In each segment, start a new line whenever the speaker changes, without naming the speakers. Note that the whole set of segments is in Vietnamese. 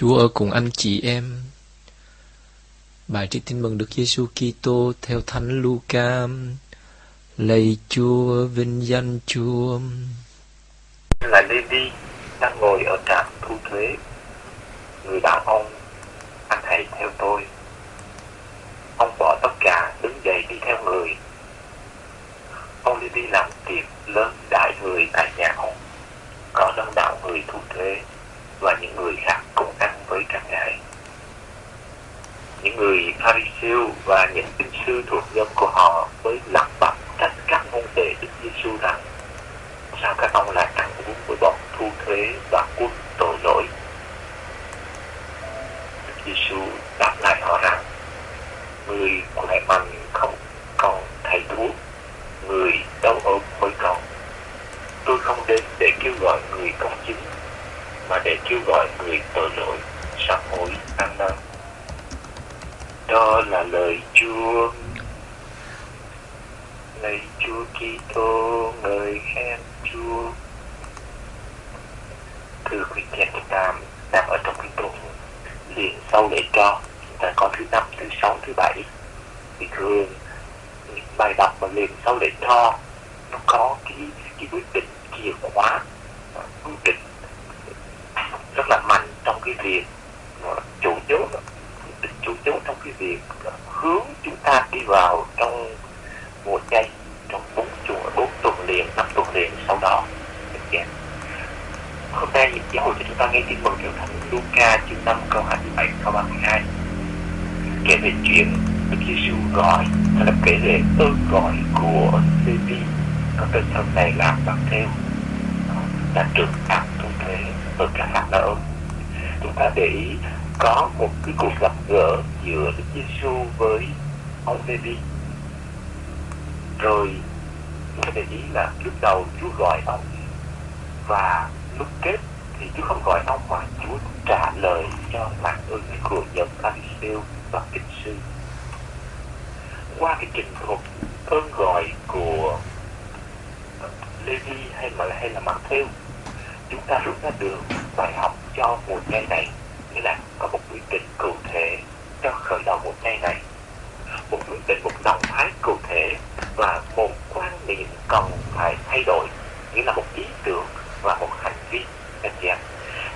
Chúa ở cùng anh chị em. Bài trích tin mừng Đức Giêsu Kitô theo Thánh Luca. Lạy Chúa, vinh danh Chúa.
Là Levi đang ngồi ở trạm thu thuế. Người bảo ông, anh hãy theo tôi. Ông bỏ tất cả đứng dậy đi theo người. Ông Levi làm tiệc lớn đại người tại nhà ông. Có đông đảo người thu thuế và những người khác cùng ăn với các ngài. Những người Pharisêu và những kinh sư thuộc nhóm của họ mới lập bặt trách các môn đệ Đức Giêsu rằng, sao các ông lại ăn uống với bọn thu thuế và quân tội lỗi. Đức Giêsu đáp lại họ rằng người khỏe mạnh không còn thầy thuốc, người đau ốm mới còn. Tôi không đến để kêu gọi người công chính mà để kêu gọi người tội lỗi sám hối ăn năn đó là lời Chúa lạy Chúa Kitô ngợi khen Chúa thưa quý chị em ta đang ở trong cái tuần liền sau lễ cho chúng ta có thứ năm thứ sáu thứ bảy thì thường bài đọc mà liền sau lễ cho nó có cái cái quyết định chìa khóa à, quyết định rất là mạnh trong cái việc à, chủ chốt chủ chốt trong cái việc hướng chúng ta đi vào trong mùa chay, trong bốn chùa, bốn tuần liền, năm tuần liền sau đó. Dạ. Hôm nay giáo hội cho chúng ta nghe tin mừng theo thánh Luca chương 5 câu 27 câu 32 kể về chuyện Đức Giêsu gọi, hay là kể về ơn gọi của Levi có tên sau này là bằng theo ờ, là trường áp thu thế ở các hạt nợ chúng ta để ý có một cái cuộc gặp gỡ giữa Đức Giêsu với ông Levi rồi, chúng ta để ý là lúc đầu Chúa gọi ông và lúc kết thì Chúa không gọi ông mà Chúa trả lời cho phản ơn của nhóm Pharisêu và kinh sư. Qua cái trình thuật ơn gọi của Levi hay mà hay là Matthew chúng ta rút ra được bài học cho mùa chay này. Nghĩa là có một quyết định cụ thể cho khởi đầu mùa chay này. Một quyết định, một động thái cụ thể và một quan niệm cần phải thay đổi. Nghĩa là một ý tưởng và một hành vi, anh chị em.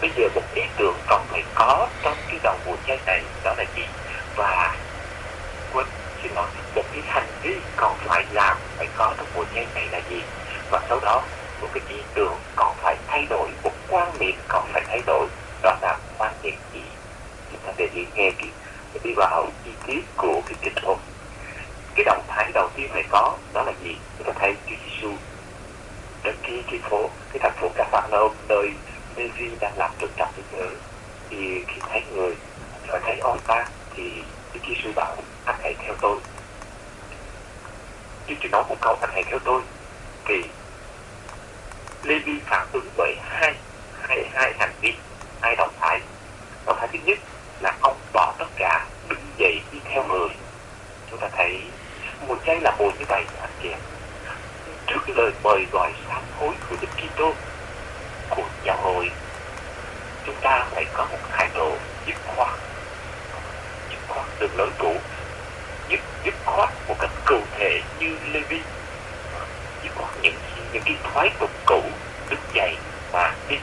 Bây giờ một ý tưởng cần phải có trong cái đầu mùa chay này, đó là gì? Và quên, xin lỗi, một cái hành vi còn phải làm phải có trong mùa chay này là gì? Và sau đó, một cái ý tưởng còn phải thay đổi, một quan niệm còn phải thay đổi, đó là quan niệm gì? Chúng ta để ý nghe cái đi vào chi tiết của cái kịch thuật cái động thái đầu tiên phải có đó là gì? Chúng ta thấy Chúa Giêsu đến cái cái phố, cái thành phố Capernaum nơi Levi đang làm trường trạm thế giới thì khi thấy người và thấy ông ta thì Chúa Giêsu bảo, anh hãy theo tôi. Chúa chỉ nói một câu, anh hãy theo tôi thì Levi phản ứng bởi hai hai hai hành vi. Hai động thái? Động thái thứ nhất là ông bỏ tất cả, đứng dậy đi theo người. Chúng ta thấy một chay là buồn như vậy anh chị trước lời mời gọi sám hối của Đức Kitô, của giáo hội, chúng ta phải có một thái độ dứt khoát. Dứt khoát đường lối cũ dứt dứt khoát một cách cụ thể như Levi những cái thoái tục cũ đứt dậy mà đi.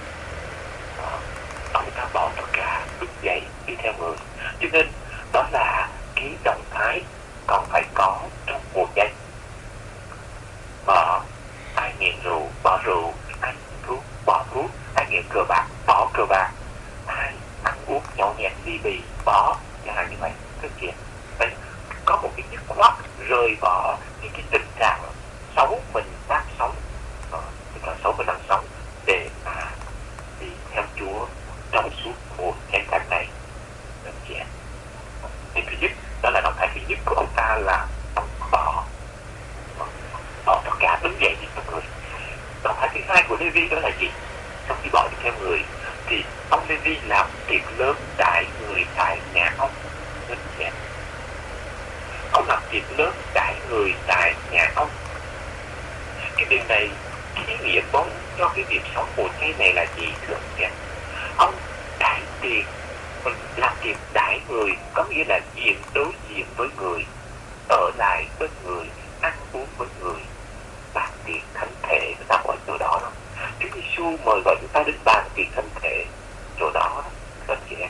Ông ta bỏ tất cả đứt dậy đi theo người. Cho nên, đó là cái động thái còn phải có trong mùa chay bỏ ai nghiện rượu, bỏ rượu ai thuốc, bỏ thuốc ai nghiện cờ bạc, bỏ cờ bạc. Ai ăn uống nhậu nhẹt ly bì, bỏ, chẳng hạn như vậy. Thực chuyện đây có một cái dứt khoát rời bỏ những cái tình trạng xấu mình đang sống tình trạng xấu mình đang sống để mà đi theo Chúa trong suốt cuộc tranh cảnh này. Đơn giản em thì thứ nhất, đó là động thái thứ nhất của ông ta là ông bỏ. Bỏ tất cả đứng dậy đi theo người. Động thái thứ hai của Levi đó là gì? Sau khi bỏ đi theo người, thì ông Levi làm tiệc lớn đại người tại nhà ông. Đơn giản ông làm tiệc lớn đại người tại nhà ông. Cái điều này ý nghĩa bóng cho cái việc sống của cái này là gì, thưa anh ông đại tiền. Làm việc đại người, có nghĩa là diện đối diện với người, ở lại với người, ăn uống với người. Bàn tiệc thánh thể người ta gọi chỗ đó đó. Chúa Giêsu mời gọi chúng ta đến bàn tiệc thánh thể, chỗ đó đó chị em.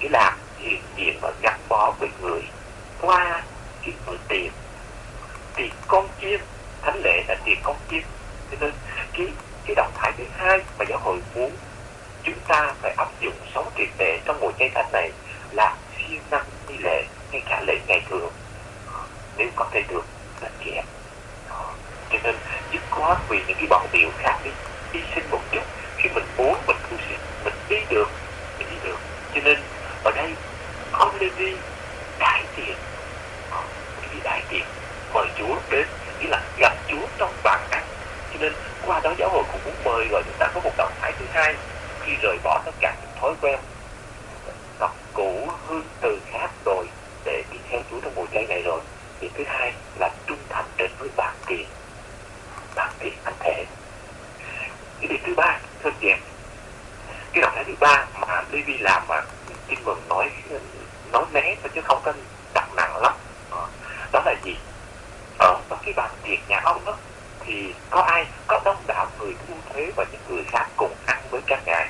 Nghĩa là hiện diện và gắn bó với người. Qua cái bữa tiệc tiệc con chiên. Thánh lễ là tiệc con chiên. Cho nên, cái cái động thái thứ hai mà giáo hội muốn chúng ta phải áp dụng sống triệt để trong mùa chay thanh này là siêng năng đi lễ ngay cả lễ ngày thường nếu có thể được là chị em cho nên dứt khoát vì những cái bận biểu khác đi hy sinh một chút khi mình muốn mình cũng sẽ mình đi được mình đi được cho nên ở đây ông Levi đại tiền đi đại tiền mời Chúa đến nghĩa là gặp Chúa trong bàn ăn cho nên qua đó giáo hội cũng muốn mời gọi chúng ta có một động thái thứ hai khi rời bỏ tất cả những thói quen tập cũ hương từ khác rồi để đi theo Chúa trong mùa chay này rồi thì thứ hai là trung thành đến với bản tiền bản tiền anh thể cái điều thứ ba thưa chị em cái động thái thứ ba mà Levi làm mà tin mừng nói nói né chứ không có đặt nặng lắm đó là gì ở cái bàn tiệc nhà ông đó thì có ai có đông đảo người thu thuế và những người khác cùng ăn với các ngài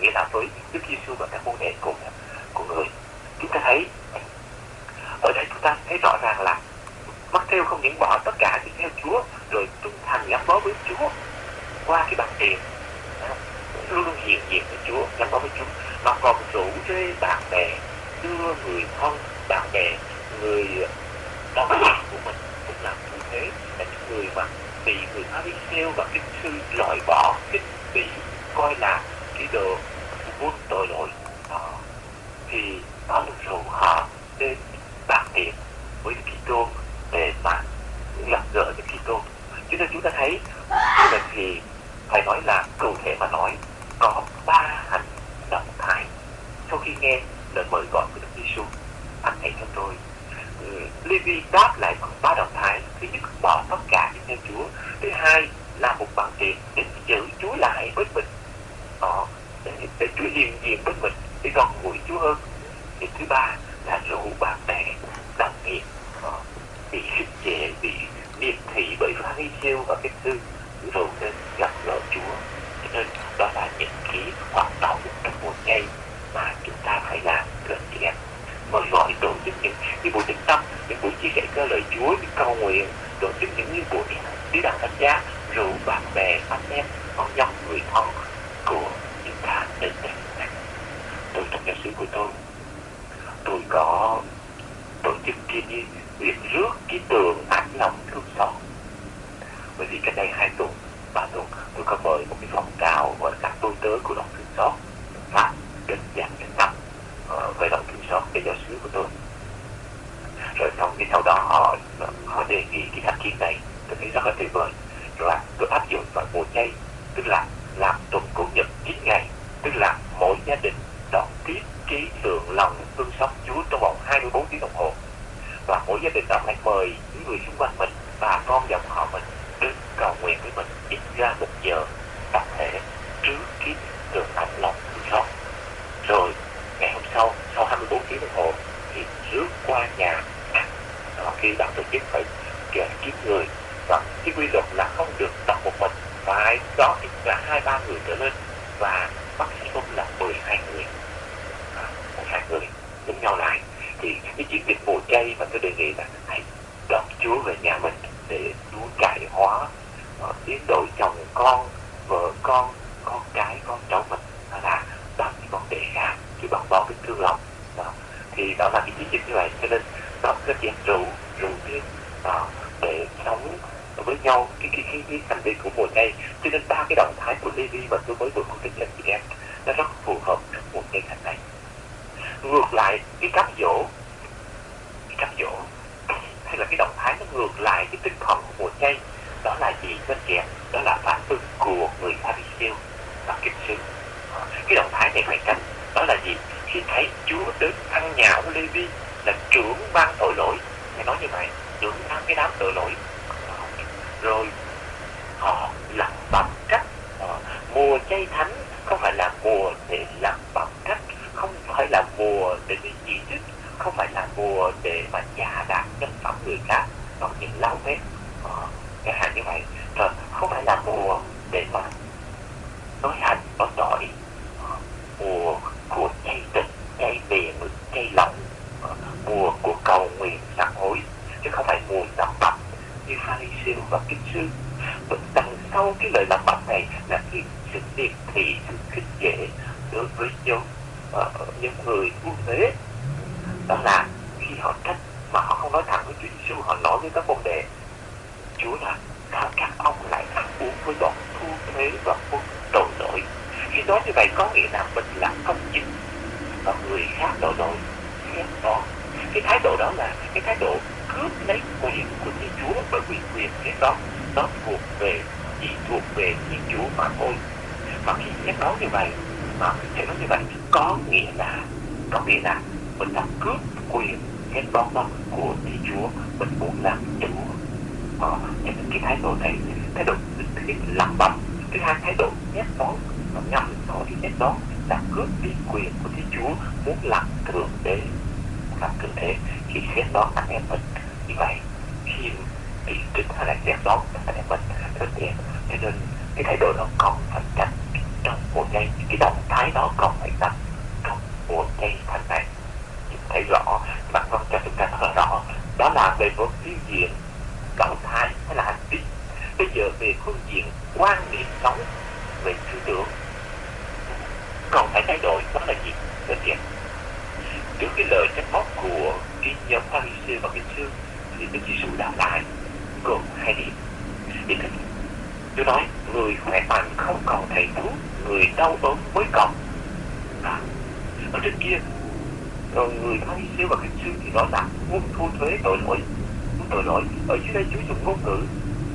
nghĩa là với Đức Giêsu và các môn đệ cùng của người chúng ta thấy ở đây chúng ta thấy rõ ràng là mắc theo không những bỏ tất cả đi theo Chúa, rồi trung thành gắn bó với Chúa. Qua cái bằng tiền luôn luôn hiện diện với Chúa, gắn bó với Chúa. Mà còn rủ rê bạn bè, đưa người thân, bạn bè, người ờ, đồng nghiệp của mình cũng làm như thế. Là những người mà bị người Pharisêu và kinh sư loại bỏ kinh bị coi là cái đồ buôn tội lỗi đó thì đó là rủ họ đến bàn tiệc với Đức Kitô để mà gặp gỡ Đức Kitô cho nên chúng ta thấy như vậy thì phải nói là cụ thể mà nói có ba hành động thái sau khi nghe lời mời gọi của Đức Giêsu anh hãy theo tôi Levi đáp lại bằng ba động thái thứ nhất bỏ tất cả theo Chúa thứ hai là một bằng tiền để giữ Chúa lại với mình đó để, để Chúa hiện diện với mình để gần gũi Chúa hơn thì thứ ba là rủ bạn bè đồng nghiệp bị khích chế bị điệp thị bởi pha siêu và cái sư rủ đến gặp gỡ Chúa cho nên đó là những cái hoạt động trong một ngày mà chúng ta phải làm gần chị em mời gọi tổ chức những cái buổi tĩnh tâm những buổi chia sẻ cơ lời Chúa những cầu nguyện tổ chức những như buổi đi đàn thánh giá rủ bạn bè anh em con nhóm người thân của chúng ta đến đây tôi trong giáo sứ của tôi tôi có tổ chức kia việc rước cái tường ác lòng thương xót. Bởi vì cách đây hai tuần, ba tuần, tôi có mời một cái phong trào gọi các tôi tớ của lòng thương xót, pháp đến dạng đến năm về lòng thương xót để giáo sứ của tôi. Rồi xong cái sau đó họ họ đề nghị cái sáng kiến này, tôi thấy rất là tuyệt vời. Rồi là tôi áp dụng vào mùa chay tức là làm tuần cố nhật 9 ngày, tức là mỗi gia đình đón tiếp ký lượng lòng thương xót Chúa trong vòng 24 tiếng đồng hồ và mỗi gia đình đó phải mời những người xung quanh mình và con dòng họ mình đến cầu nguyện với mình. Ít ra một giờ tập thể trước khi được ấm lòng thương xót rồi ngày hôm sau sau 24 tiếng đồng hồ thì rước qua nhà. Đó, khi bạn tổ chức phải kiếm người và cái quy luật là không được tập một mình phải có ít là hai ba người trở lên và maximum là 12 người. À, 12 người đúng nhau là cái chiến dịch mùa chay mà tôi đề nghị là hãy đón Chúa về nhà mình để Chúa cải hóa ờ, biến đổi chồng con vợ con con cái con cháu mình. Đó là bằng những vấn đề khác chứ bằng bao cái thương lòng. Đó. thì đó là cái chiến dịch như vậy. Cho nên đó cái chuyện rượu rượu thêm đó để sống với nhau cái cái cái, cái thành viên của mùa chay cho nên ba cái động thái của Levi mà tôi mới vừa phân tích cho chị em nó rất phù hợp trong mùa chay thành này. Ngược lại cái cái cám dỗ hay là cái động thái nó ngược lại cái tinh thần của mùa chay. Đó là gì, các chị đó là phản ứng của người Pharisêu và kinh sư. Cái động thái này phải tránh. Đó là gì? Khi thấy Chúa đến ăn nhà của vi là trưởng ban tội lỗi. Phải nói như vậy, trưởng ban cái đám tội lỗi. Rồi, họ làm bằng cách ờ, mùa chay thánh không phải là mùa để làm bằng cách, không phải là mùa để cái gì hết không phải là mùa để mà chà đạp nhân phẩm người khác hoặc những lao vết cái chẳng hạn như vậy. Rồi không phải là mùa để mà nói hành nói tội ờ, mùa của chay tịch chay miệng chay lòng ờ, mùa của cầu nguyện sám hối chứ không phải mùa làm bạch như pharisee và kinh sư. Đằng sau cái lời làm bạch này là cái sự điệp thị sự khích dễ đối với những uh, những người quốc tế đó là khi họ trách mà họ không nói thẳng với Chúa Giêsu với các môn đệ Chúa là sao các ông lại ăn uống với bọn thu thuế và quân tội lỗi. Khi nói như vậy có nghĩa là mình là công chính và người khác tội lỗi. Xét đó, cái thái độ đó là cái thái độ cướp lấy quyền của Thiên Chúa bởi vì quyền thế đó, nó thuộc về, chỉ thuộc về Thiên Chúa mà thôi. Mà khi xét nói như vậy, mà thể nói như vậy có nghĩa là, có nghĩa là mình đã cướp quyền hết đó đó của Thiên Chúa mình muốn làm Chúa ờ, những cái thái độ này thái độ thứ nhất lắm bầm thứ hai thái độ nhét đó nó ngầm đó thì nhét đó là cướp đi quyền của Thiên Chúa muốn làm thượng đế làm thượng đế. Khi xét đó anh em mình như vậy khi bị trích hay là xét đó anh em mình rất đẹp cho nên cái thái độ đó còn phải tránh trong một giây cái động thái đó còn phải tránh trong một giây thành này thấy rõ mặt vâng cho chúng ta rất rõ đó là về một phương diện động thái hay là hành vi. Bây giờ về phương diện quan niệm sống về tư tưởng còn phải thay đổi đó là gì? Đơn giản trước cái lời trách móc của cái nhóm Pharisee và kinh sư thì Đức Giêsu đã lại gồm hai điểm. Điểm thứ nhất tôi nói người khỏe mạnh không còn thầy thuốc người đau ốm mới còn. À, ở trên kia rồi người thay siêu và kinh sư thì nói là muốn thu thuế tội lỗi, muốn tội lỗi. Ở dưới đây Chúa dùng ngôn ngữ,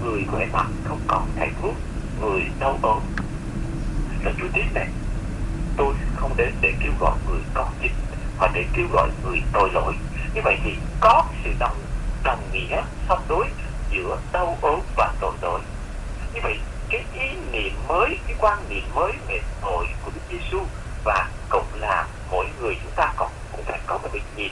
người khỏe mạnh không còn thầy thuốc, người đau ốm. Là Chúa tiếp này, tôi không đến để kêu gọi người có dịch, mà để kêu gọi người tội lỗi. Như vậy thì có sự đồng đồng nghĩa song đối giữa đau ốm và tội lỗi. Như vậy, cái ý niệm mới, cái quan niệm mới về tội của Đức Giêsu và cũng là mỗi người chúng ta còn có một cái nhìn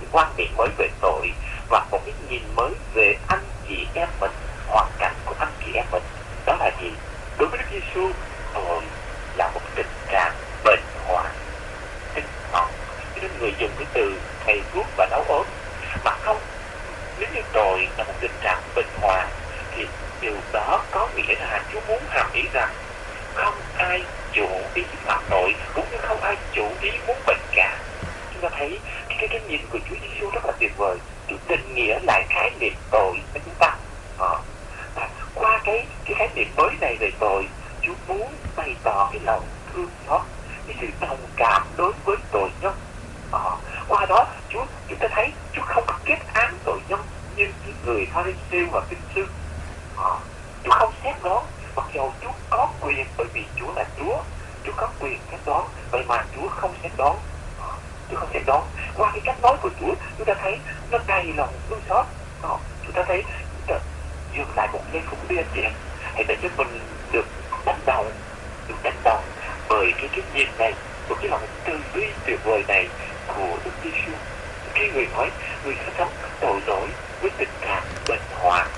cái quan điểm mới về tội và một cái nhìn mới về anh chị em mình, hoàn cảnh của anh chị em mình. Đó là gì? Đối với Đức Giêsu tội là một tình trạng bệnh hoạn tinh thần cho nên người dùng cái từ thầy thuốc và nấu ốm mà không nếu như tội là một tình trạng bệnh hoạn thì điều đó có nghĩa là Chúa muốn hàm ý rằng không ai chủ ý phạm tội cũng như không ai chủ ý muốn bệnh cả chúng ta thấy cái cái, cái nhìn của Chúa Giêsu rất là tuyệt vời Chúa định nghĩa lại khái niệm tội với chúng ta à, à, qua cái cái khái niệm mới này về tội Chúa muốn bày tỏ cái lòng thương nó cái sự đồng cảm đối với tội nhân. À, qua đó Chúa chúng ta thấy Chúa không kết án tội nhân như người Pharisee và kinh sư. À, Chúa không xét đó. Mặc dù Chúa có quyền bởi vì Chúa là Chúa Chúa có quyền xét đoán vậy mà Chúa không xét đoán. Ờ, Chúa không xét đoán. Qua cái cách nói của Chúa chúng ta thấy nó đầy lòng thương xót. À, chúng ta thấy chúng ta dừng lại một giây phút đi anh chị hãy để cho mình được đánh đầu, được đánh đầu bởi cái cái nhìn này của cái lòng tư duy tuyệt vời này của Đức Giêsu khi người nói, người sẽ sống tội lỗi với tình trạng bệnh hoạn.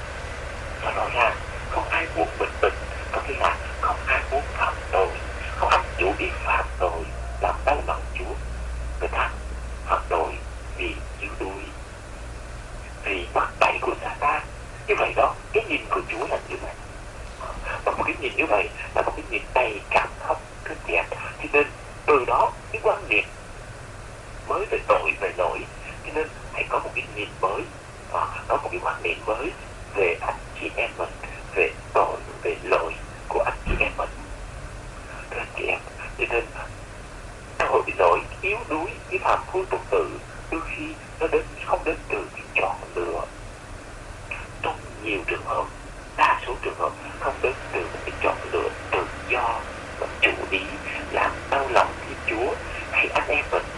Và rõ ràng, không ai muốn bệnh bệnh có nghĩa là không ai muốn phạm tội, không ai chủ ý phạm tội, làm đau lòng chúa. Người ta phạm tội vì yếu đuối, vì bắt bậy của Satan như vậy đó, cái nhìn của chúa là như vậy. Và một cái nhìn như vậy là một cái nhìn đầy cảm thông đẹp. Cho nên từ đó cái quan niệm mới về tội, về lỗi. Cho nên hãy có một cái nhìn mới và có một cái quan niệm mới về anh chị em mình, về tội, về lỗi của anh chị em mình. Thưa anh chị em, cho nên tội, lỗi yếu đuối, cái phạm phu tục tự đôi khi nó đến, không đến từ cái chọn lựa. Trong nhiều trường hợp, đa số trường hợp không đến từ một cái chọn lựa tự do và chủ ý làm đau lòng thiên chúa hay anh em mình.